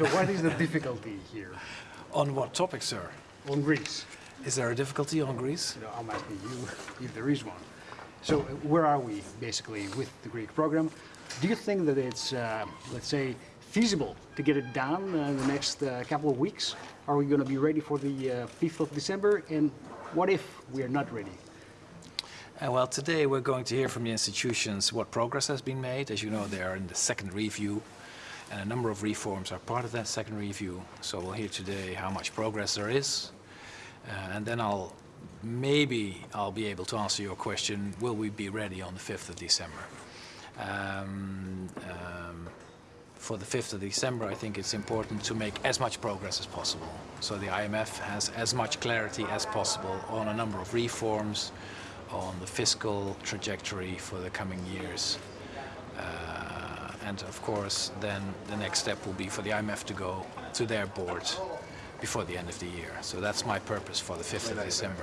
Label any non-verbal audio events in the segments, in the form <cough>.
So what is the difficulty here On what topic, sir? on Greece? Is there a difficulty on Greece? You know, I'm asking you <laughs> if there is one. So uh, where are we basically with the Greek program? Do you think that it's, uh, let's say, feasible to get it done uh, in the next uh, couple of weeks? Are we going to be ready for the uh, 5th of December? And what if we are not ready? Uh, well, today we're going to hear from the institutions what progress has been made. As you know, they are in the second review, and a number of reforms are part of that second review. So we'll hear today how much progress there is, uh, and then I'll maybe I'll be able to answer your question: Will we be ready on the 5th of December? Um, um, for the 5th of December, I think it's important to make as much progress as possible. So the IMF has as much clarity as possible on a number of reforms, on the fiscal trajectory for the coming years. Uh, and of course, then the next step will be for the IMF to go to their board before the end of the year. So that's my purpose for the 5th of December.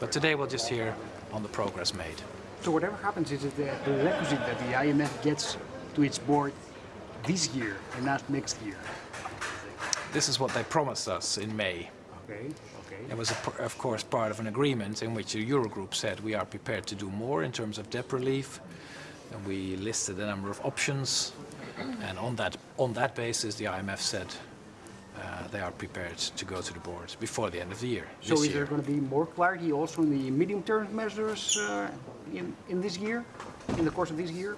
But today we'll just hear on the progress made. So whatever happens, is it the prerequisite that the IMF gets to its board this year and not next year? This is what they promised us in May. Okay, okay. It was, a- of course, part of an agreement in which the Eurogroup said we are prepared to do more in terms of debt relief. And we listed a number of options. And on that, on that basis, the IMF said uh, they are prepared to go to the board before the end of the year, So this is there going to be more clarity also in the medium-term measures uh, in, in this year, in the course of this year?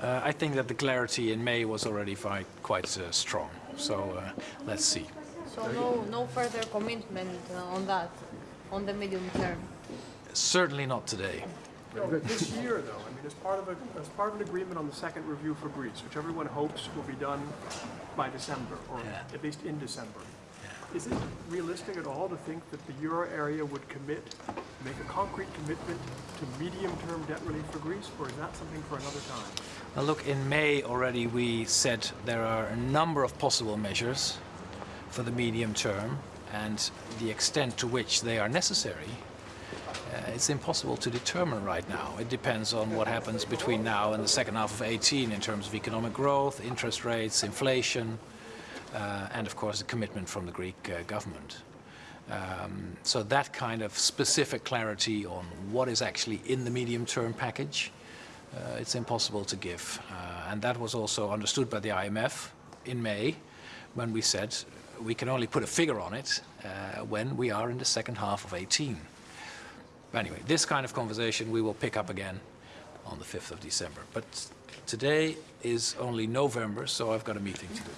Uh, I think that the clarity in May was already fi- quite uh, strong. So uh, let's see. So no, no further commitment uh, on that, on the medium term. Certainly not today. No, this year, though, I mean, as part of a, as part of an agreement on the second review for Greece, which everyone hopes will be done by December, or Yeah. at least in December. Is it realistic at all to think that the euro area would commit, make a concrete commitment to medium-term debt relief for Greece, or is that something for another time? Now look, in May already we said there are a number of possible measures for the medium term and the extent to which they are necessary. Uh, it's impossible to determine right now. It depends on what happens between now and the second half of 18 in terms of economic growth, interest rates, inflation, uh, and of course the commitment from the Greek uh, government. Um, so that kind of specific clarity on what is actually in the medium-term package, uh, it's impossible to give. Uh, and that was also understood by the IMF in May when we said we can only put a figure on it uh, when we are in the second half of 18. But anyway, this kind of conversation we will pick up again on the 5th of December. But today is only November, so I've got a meeting to do.